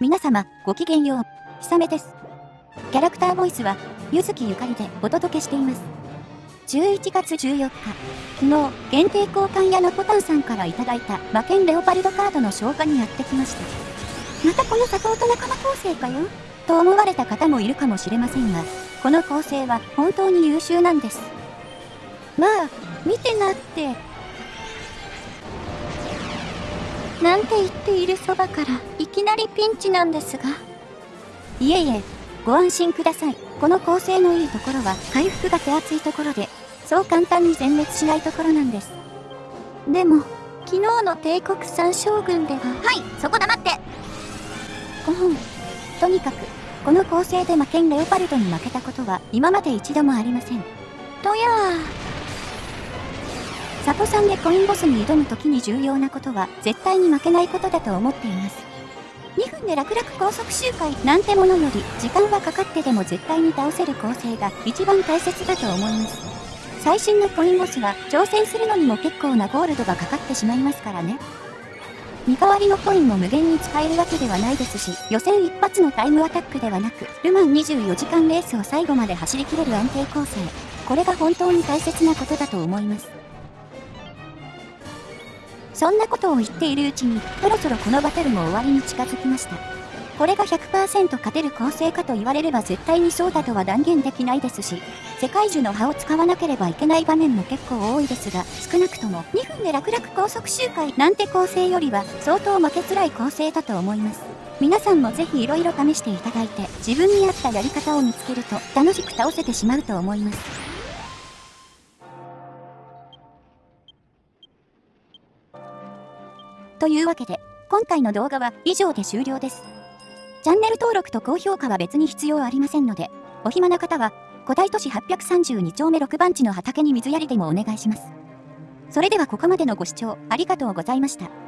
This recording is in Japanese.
皆様、ごきげんよう。ひさめです。キャラクターボイスは、ゆずきゆかりでお届けしています。11月14日、昨日、限定交換屋のポタンさんからいただいた魔剣レオパルドカードの消化にやってきました。またこのサポート仲間構成かよ？と思われた方もいるかもしれませんが、この構成は本当に優秀なんです。まあ、見てなって。て言っているそばからいきなりピンチなんですが。いえいえ、ご安心ください。この構成のいいところは回復が手厚いところで、そう簡単に全滅しないところなんです。でも、昨日の帝国三将軍では。はい、そこ黙ってうん。とにかく、この構成で魔剣レオパルドに負けたことは今まで一度もありません。とやー。サポさんでコインボスに挑む時に重要なことは絶対に負けないことだと思っています。2分で楽々高速周回なんてものより時間はかかってでも絶対に倒せる構成が一番大切だと思います。最新のコインボスは挑戦するのにも結構なゴールドがかかってしまいますからね。見代わりのコインも無限に使えるわけではないですし、予選一発のタイムアタックではなく、ルマン24時間レースを最後まで走り切れる安定構成。これが本当に大切なことだと思います。そんなことを言っているうちに、そろそろこのバトルも終わりに近づきました。これが100%勝てる構成かと言われれば絶対にそうだとは断言できないですし、世界樹の葉を使わなければいけない場面も結構多いですが、少なくとも2分で楽々高速周回なんて構成よりは相当負けづらい構成だと思います。皆さんもぜひ色々試していただいて、自分に合ったやり方を見つけると楽しく倒せてしまうと思います。というわけで、今回の動画は以上で終了です。チャンネル登録と高評価は別に必要ありませんので、お暇な方は、古代都市832丁目6番地の畑に水やりでもお願いします。それではここまでのご視聴ありがとうございました。